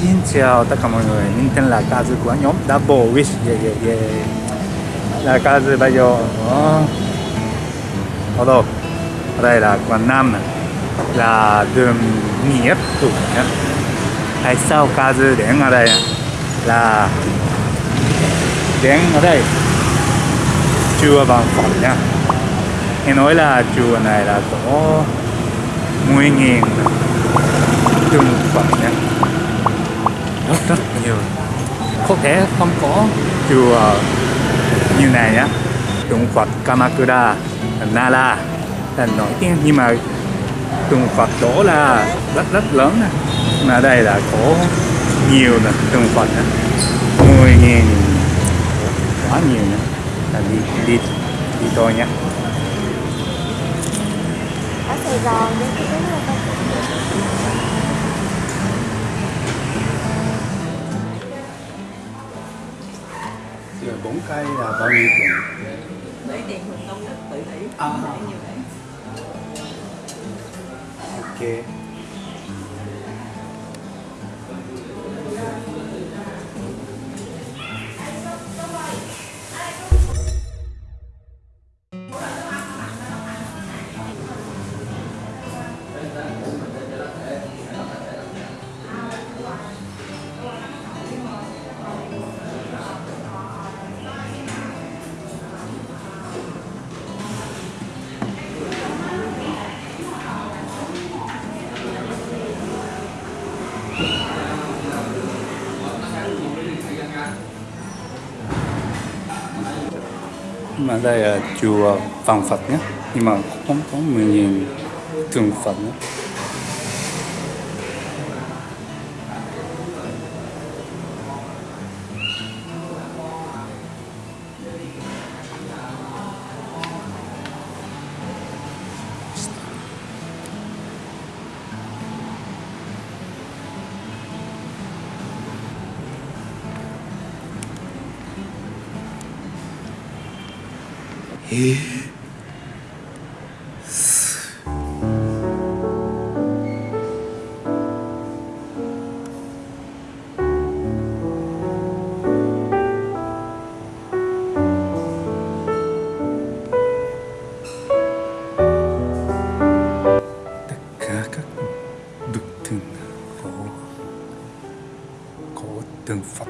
Xin chào tất cả mọi người, mình tên là Kazu của nhóm Double Wish yeah, yeah, yeah. Là Kazu bây giờ ở ở đâu? Ở đây là Quảng Nam này. là đường Nghĩa Tụ. Tại sao Kazu đến ở đây à? là đến ở đây chùa bằng Phật nha. Nghe nói là chùa này là có 10 nghìn trung Phật nha rất rất nhiều. Có thể không có. Chùa như này nhá tượng Phật Kamakura Nara là nổi tiếng. Nhưng mà tượng Phật đó là rất rất lớn nè. Mà đây là có nhiều nè tượng Phật nè mười nghìn quá nhiều nè. Là đi đi đi thôi nhé. Ở Sài Gòn Giờ bốn cây là bao nhiêu tiền? Lấy tiền Công Đức tự hỷ À. Nhiều đấy Ok. Mà đây là chùa Vàng Phật nhé nhưng mà không có mình nhìn thường Phật nhé. Tất cả các cổ Phật